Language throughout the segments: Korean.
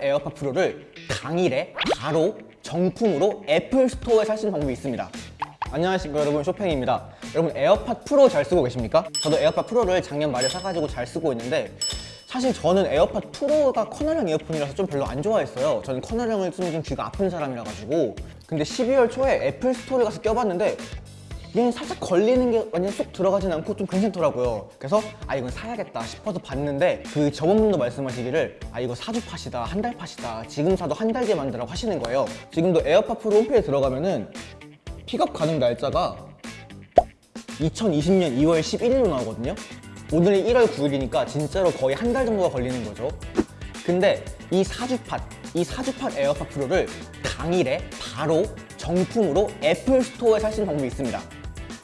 에어팟 프로를 당일에 바로 정품으로 애플 스토어에 살 수 있는 방법이 있습니다. 안녕하십니까 여러분. 쇼팽입니다. 여러분 에어팟 프로 잘 쓰고 계십니까? 저도 에어팟 프로를 작년 말에 사가지고 잘 쓰고 있는데 사실 저는 에어팟 프로가 커널형 이어폰이라서 좀 별로 안 좋아했어요. 저는 커널형을 쓰면 좀 귀가 아픈 사람이라 가지고. 근데 12월 초에 애플 스토어에 가서 껴봤는데 얘는 살짝 걸리는 게 완전 쏙 들어가진 않고 좀 괜찮더라고요. 그래서 아 이건 사야겠다 싶어서 봤는데 그 저번 분도 말씀하시기를 아 이거 사주 팟이다 한 달 팟이다 지금 사도 한 달 뒤에 만들라고 하시는 거예요. 지금도 에어팟 프로 홈페이지에 들어가면은 픽업 가능 날짜가 2020년 2월 11일로 나오거든요. 오늘이 1월 9일이니까 진짜로 거의 한 달 정도가 걸리는 거죠. 근데 이 사주팟, 이 사주팟 에어팟 프로를 당일에 바로 정품으로 애플 스토어에 있는 방법이 있습니다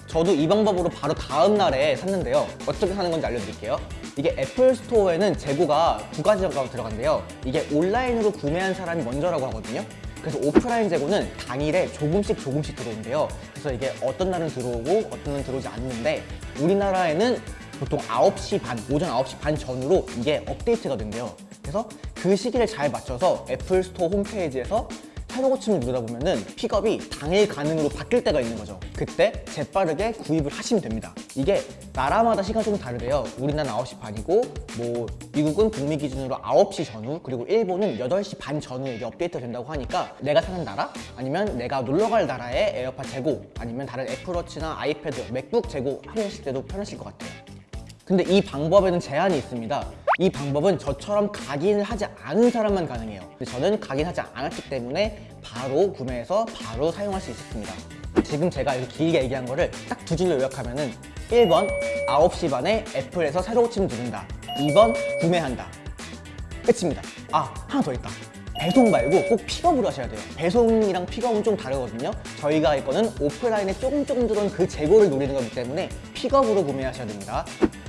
저도 이 방법으로 바로 다음 날에 샀는데요. 어떻게 사는 건지 알려드릴게요. 이게 애플 스토어에는 재고가 두 가지가 들어간대요. 이게 온라인으로 구매한 사람이 먼저라고 하거든요. 그래서 오프라인 재고는 당일에 조금씩 조금씩 들어온대요. 그래서 이게 어떤 날은 들어오고 어떤 날은 들어오지 않는데 우리나라에는 보통 9시 반, 오전 9시 반 전후로 이게 업데이트가 된대요. 그래서 그 시기를 잘 맞춰서 애플 스토어 홈페이지에서 새로 고침을 누르다 보면은 픽업이 당일 가능으로 바뀔 때가 있는 거죠. 그때 재빠르게 구입을 하시면 됩니다. 이게 나라마다 시간 조금 다르대요. 우리나라는 9시 반이고 뭐 미국은 북미 기준으로 9시 전후 그리고 일본은 8시 반 전후에 이게 업데이트가 된다고 하니까 내가 사는 나라 아니면 내가 놀러 갈 나라의 에어팟 재고 아니면 다른 애플워치나 아이패드, 맥북 재고 하실 때도 편하실 것 같아요 근데 이 방법에는 제한이 있습니다. 이 방법은 저처럼 각인을 하지 않은 사람만 가능해요. 저는 각인하지 않았기 때문에 바로 구매해서 바로 사용할 수 있었습니다. 지금 제가 이렇게 길게 얘기한 거를 딱 두 줄로 요약하면 은 1번 9시 반에 애플에서 새로 고침 누른다. 2번 구매한다. 끝입니다. 아 하나 더 있다 배송 말고 꼭 픽업으로 하셔야 돼요. 배송이랑 픽업은 좀 다르거든요. 저희가 할 거는 오프라인에 조금 조금 들어온 그 재고를 노리는 거기 때문에 픽업으로 구매하셔야 됩니다.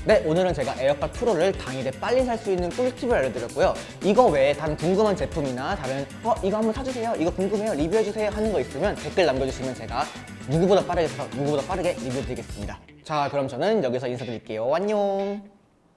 네 오늘은 제가 에어팟 프로를 당일에 빨리 살 수 있는 꿀팁을 알려드렸고요. 이거 외에 다른 궁금한 제품이나 다른 어 이거 한번 사주세요. 이거 궁금해요. 리뷰해주세요. 하는 거 있으면 댓글 남겨주시면 제가 누구보다 빠르게 사서 누구보다 빠르게 리뷰 드리겠습니다. 자 그럼 저는 여기서 인사드릴게요. 안녕